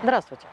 Здравствуйте.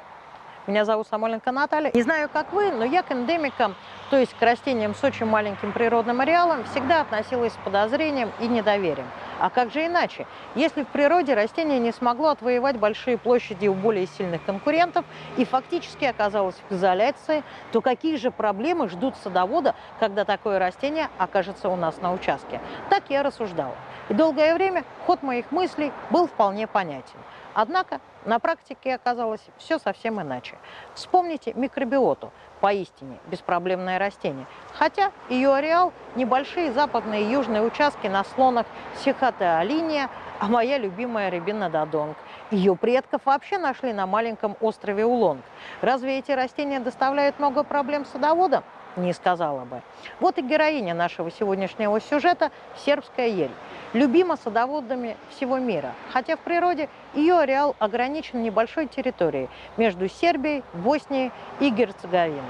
Меня зовут Самойленко Наталья. Не знаю, как вы, но я к эндемикам, то есть к растениям с очень маленьким природным ареалом, всегда относилась с подозрением и недоверием. А как же иначе? Если в природе растение не смогло отвоевать большие площади у более сильных конкурентов и фактически оказалось в изоляции, то какие же проблемы ждут садовода, когда такое растение окажется у нас на участке? Так я рассуждала. И долгое время ход моих мыслей был вполне понятен. Однако на практике оказалось все совсем иначе. Вспомните микробиоту, поистине беспроблемное растение. Хотя ее ареал – небольшие западные и южные участки на слонах Сихотеолиния, а моя любимая рябина додонг. Ее предков вообще нашли на маленьком острове Улонг. Разве эти растения доставляют много проблем садоводам? Не сказала бы. Вот и героиня нашего сегодняшнего сюжета – сербская ель любима садоводами всего мира, хотя в природе ее ареал ограничен небольшой территорией между Сербией, Боснией и Герцеговиной.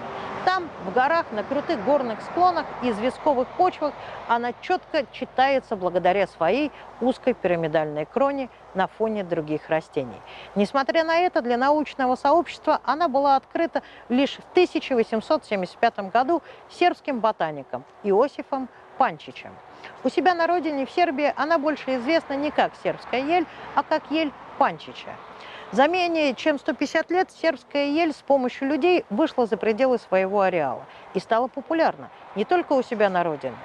Там, в горах, на крутых горных склонах и известковых почвах она четко читается благодаря своей узкой пирамидальной кроне на фоне других растений. Несмотря на это, для научного сообщества она была открыта лишь в 1875 году сербским ботаником Иосифом Панчичем. У себя на родине, в Сербии, она больше известна не как сербская ель, а как ель Панчича. За менее чем 150 лет сербская ель с помощью людей вышла за пределы своего ареала и стала популярна не только у себя на родине,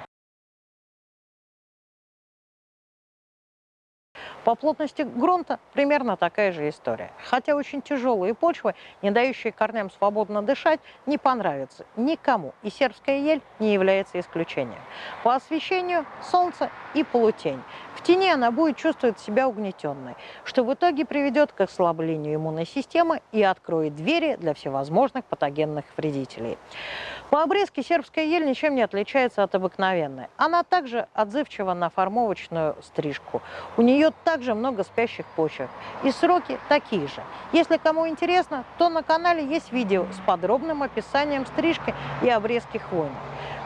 По плотности грунта примерно такая же история. Хотя очень тяжелые почвы, не дающие корням свободно дышать, не понравятся никому. И сербская ель не является исключением. По освещению солнце и полутень. В тени она будет чувствовать себя угнетенной, что в итоге приведет к ослаблению иммунной системы и откроет двери для всевозможных патогенных вредителей. По обрезке сербская ель ничем не отличается от обыкновенной. Она также отзывчива на формовочную стрижку. У нее также много спящих почек. И сроки такие же. Если кому интересно, то на канале есть видео с подробным описанием стрижки и обрезки хвойных.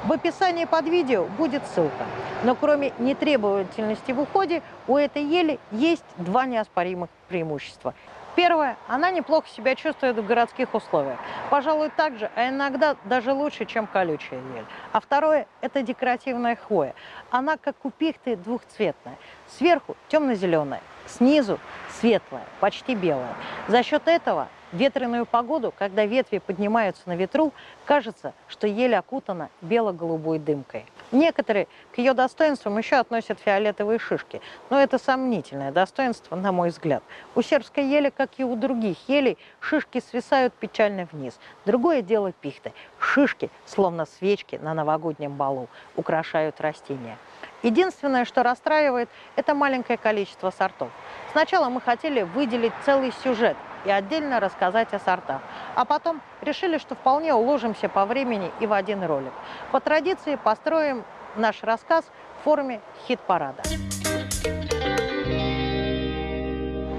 В описании под видео будет ссылка. Но кроме нетребовательности в уходе, у этой ели есть два неоспоримых преимущества. Первое, она неплохо себя чувствует в городских условиях. Пожалуй, так же, а иногда даже лучше, чем колючая ель. А второе, это декоративная хвоя. Она, как у пихты, двухцветная. Сверху темно-зеленая, снизу светлая, почти белая. За счет этого ветреную погоду, когда ветви поднимаются на ветру, кажется, что ель окутана бело-голубой дымкой. Некоторые к ее достоинствам еще относят фиолетовые шишки, но это сомнительное достоинство, на мой взгляд. У сербской ели, как и у других елей, шишки свисают печально вниз. Другое дело пихты. Шишки, словно свечки на новогоднем балу, украшают растения. Единственное, что расстраивает, это маленькое количество сортов. Сначала мы хотели выделить целый сюжет и отдельно рассказать о сортах, а потом решили, что вполне уложимся по времени и в один ролик. По традиции построим наш рассказ в форме хит-парада.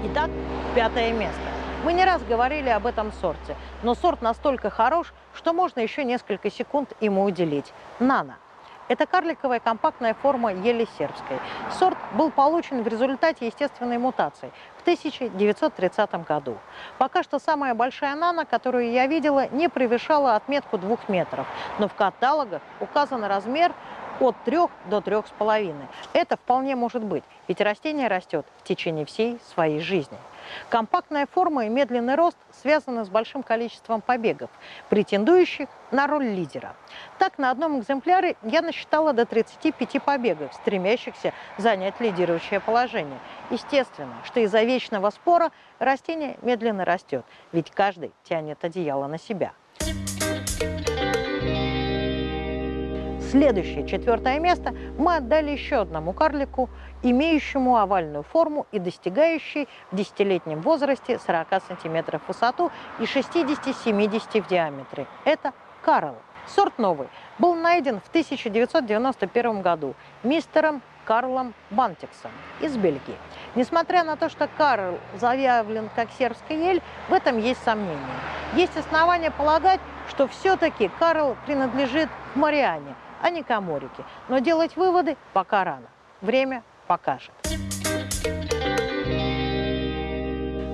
Итак, пятое место. Мы не раз говорили об этом сорте, но сорт настолько хорош, что можно еще несколько секунд ему уделить. Нано. Это карликовая компактная форма ели сербской. Сорт был получен в результате естественной мутации в 1930 году. Пока что самая большая нана, которую я видела, не превышала отметку двух метров, но в каталогах указан размер от 3 до 3,5. Это вполне может быть, ведь растение растет в течение всей своей жизни. Компактная форма и медленный рост связаны с большим количеством побегов, претендующих на роль лидера. Так, на одном экземпляре я насчитала до 35 побегов, стремящихся занять лидирующее положение. Естественно, что из-за вечного спора растение медленно растет, ведь каждый тянет одеяло на себя. Следующее, четвертое место, мы отдали еще одному карлику, имеющему овальную форму и достигающий в десятилетнем возрасте 40 сантиметров в высоту и 60-70 в диаметре. Это Карл. Сорт новый. Был найден в 1991 году мистером Карлом Бантиксом из Бельгии. Несмотря на то, что Карл заявлен как сербская ель, в этом есть сомнения. Есть основания полагать, что все-таки Карл принадлежит к Мариане – а не коморики. Но делать выводы пока рано. Время покажет.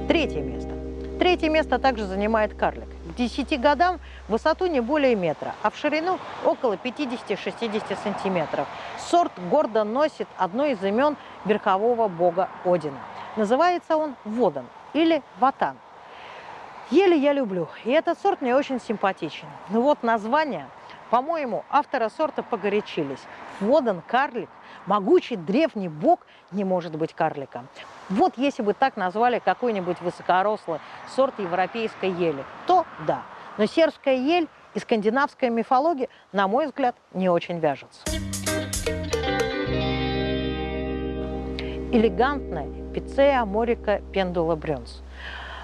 Третье место. Третье место также занимает карлик. К 10 годам высоту не более метра, а в ширину около 50-60 сантиметров. Сорт гордо носит одно из имен верхового бога Одина. Называется он Водан или Ватан. Еле я люблю, и этот сорт мне очень симпатичен. Но вот название, по-моему, автора сорта погорячились. Водан карлик, могучий древний бог не может быть карликом. Вот если бы так назвали какой-нибудь высокорослый сорт европейской ели, то да. Но сербская ель и скандинавская мифология, на мой взгляд, не очень вяжутся. Элегантная пиццея Морика Пендула Брюнс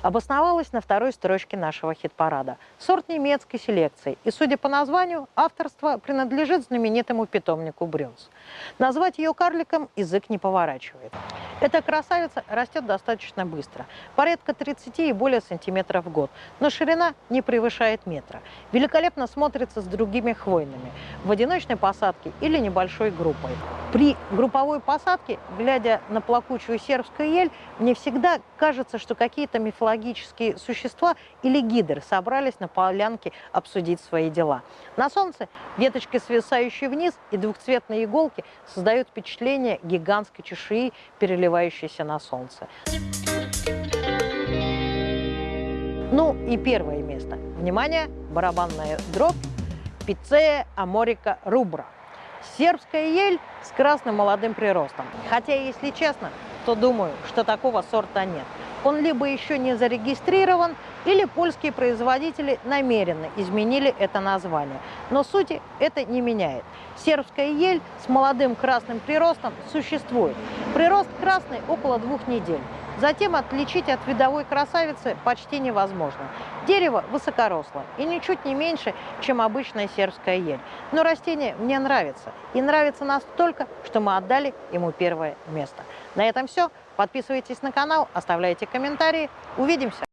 обосновалась на второй строчке нашего хит-парада. Сорт немецкой селекции, и, судя по названию, авторство принадлежит знаменитому питомнику Брюнс. Назвать ее карликом язык не поворачивает. Эта красавица растет достаточно быстро, порядка 30 и более сантиметров в год, но ширина не превышает метра. Великолепно смотрится с другими хвойными, в одиночной посадке или небольшой группой. При групповой посадке, глядя на плакучую сербскую ель, мне всегда кажется, что какие-то мифологические существа или гидры собрались на полянке обсудить свои дела. На солнце веточки, свисающие вниз, и двухцветные иголки создают впечатление гигантской чешуи, переливающейся на солнце. Ну и первое место. Внимание, барабанная дробь, пиццея Аморика рубра. Сербская ель с красным молодым приростом. Хотя, если честно, то думаю, что такого сорта нет. Он либо еще не зарегистрирован, или польские производители намеренно изменили это название. Но сути это не меняет. Сербская ель с молодым красным приростом существует. Прирост красный около двух недель. Затем отличить от видовой красавицы почти невозможно. Дерево высокоросло и ничуть не меньше, чем обычная сербская ель. Но растение мне нравится. И нравится настолько, что мы отдали ему первое место. На этом все. Подписывайтесь на канал, оставляйте комментарии. Увидимся!